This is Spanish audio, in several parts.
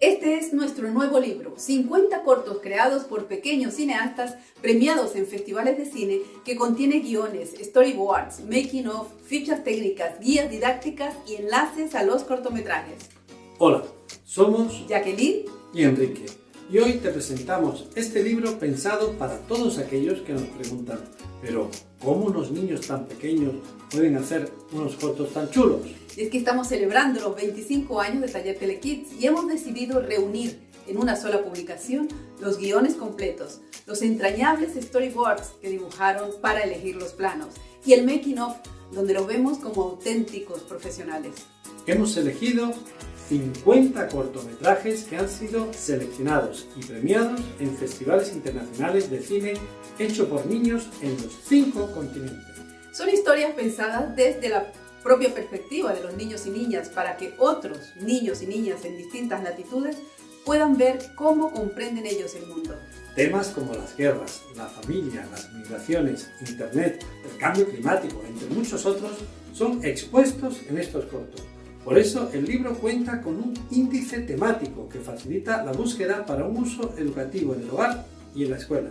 Este es nuestro nuevo libro, 50 cortos creados por pequeños cineastas premiados en festivales de cine que contiene guiones, storyboards, making of, fichas técnicas, guías didácticas y enlaces a los cortometrajes. Hola, somos Jacqueline y Enrique y hoy te presentamos este libro pensado para todos aquellos que nos preguntan pero ¿cómo unos niños tan pequeños pueden hacer unos cortos tan chulos? es que estamos celebrando los 25 años de Taller Telekids y hemos decidido reunir en una sola publicación los guiones completos, los entrañables storyboards que dibujaron para elegir los planos y el making of donde los vemos como auténticos profesionales. Hemos elegido 50 cortometrajes que han sido seleccionados y premiados en festivales internacionales de cine hecho por niños en los cinco continentes. Son historias pensadas desde la propia perspectiva de los niños y niñas para que otros niños y niñas en distintas latitudes puedan ver cómo comprenden ellos el mundo. Temas como las guerras, la familia, las migraciones, internet, el cambio climático, entre muchos otros, son expuestos en estos cortos. Por eso el libro cuenta con un índice temático que facilita la búsqueda para un uso educativo en el hogar y en la escuela.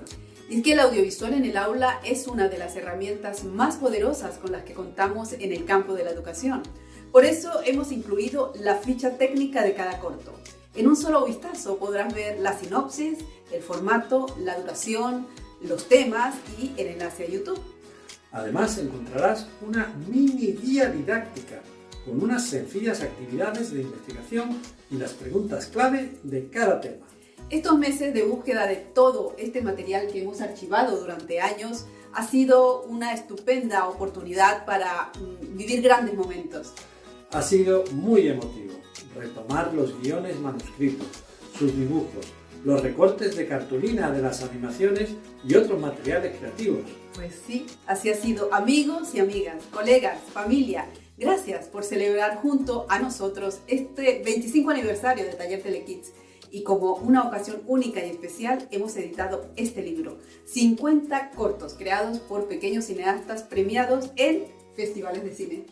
Y es que el audiovisual en el aula es una de las herramientas más poderosas con las que contamos en el campo de la educación. Por eso hemos incluido la ficha técnica de cada corto. En un solo vistazo podrás ver la sinopsis, el formato, la duración, los temas y el enlace a YouTube. Además encontrarás una mini guía didáctica con unas sencillas actividades de investigación y las preguntas clave de cada tema. Estos meses de búsqueda de todo este material que hemos archivado durante años ha sido una estupenda oportunidad para mm, vivir grandes momentos. Ha sido muy emotivo retomar los guiones manuscritos, sus dibujos, los recortes de cartulina de las animaciones y otros materiales creativos. Pues sí, así ha sido amigos y amigas, colegas, familia. Gracias por celebrar junto a nosotros este 25 aniversario de Taller Telekids y como una ocasión única y especial hemos editado este libro, 50 cortos creados por pequeños cineastas premiados en festivales de cine.